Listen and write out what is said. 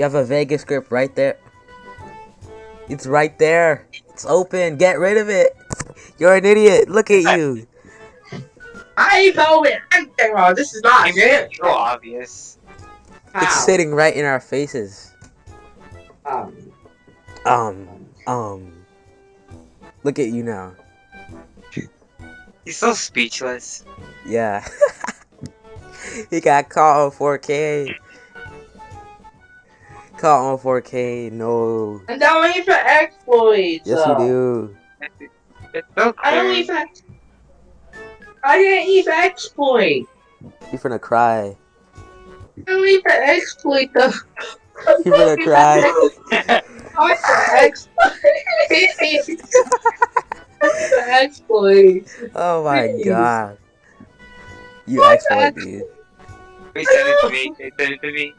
You have a Vegas grip right there. It's right there. It's open. Get rid of it. You're an idiot. Look at you. I know it. I know this is not it. so obvious. It's sitting right in our faces. Um, Um, um. Look at you now. He's so speechless. Yeah. he got caught on 4K. Caught on 4K. No. and don't wait for exploits. Yes, you do. It's so I don't crazy. even. I didn't even exploit. You're finna cry. I don't even exploit though. You're gonna cry. I for exploit. For exploit. Oh my Please. god. You What exploit, the- dude. Wait, send it to me. Wait, send it to me.